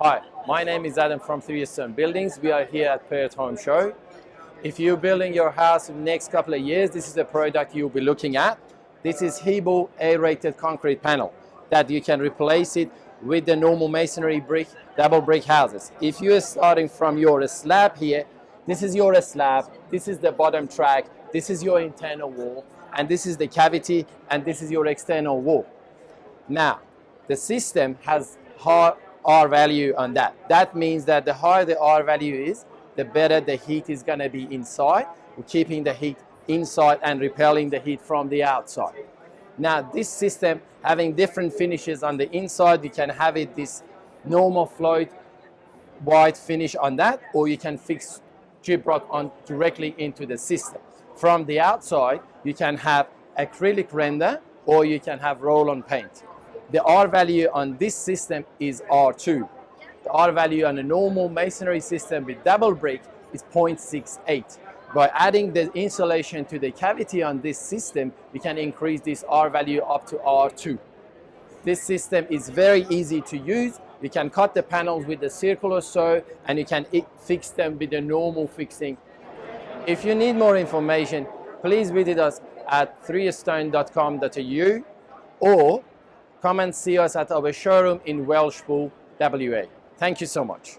Hi, my name is Adam from Three Stone Buildings. We are here at Perth Home Show. If you're building your house in the next couple of years, this is the product you'll be looking at. This is Hebel aerated concrete panel that you can replace it with the normal masonry brick, double brick houses. If you're starting from your slab here, this is your slab, this is the bottom track, this is your internal wall, and this is the cavity, and this is your external wall. Now, the system has high R value on that. That means that the higher the R value is, the better the heat is going to be inside, keeping the heat inside and repelling the heat from the outside. Now, this system having different finishes on the inside, you can have it this normal float white finish on that, or you can fix gyprock on directly into the system. From the outside, you can have acrylic render, or you can have roll-on paint. The R value on this system is R2. The R value on a normal masonry system with double brick is 0.68. By adding the insulation to the cavity on this system, we can increase this R value up to R2. This system is very easy to use. You can cut the panels with the circular saw and you can fix them with the normal fixing. If you need more information, please visit us at threestone.com.au or come and see us at our showroom in Welshpool, WA. Thank you so much.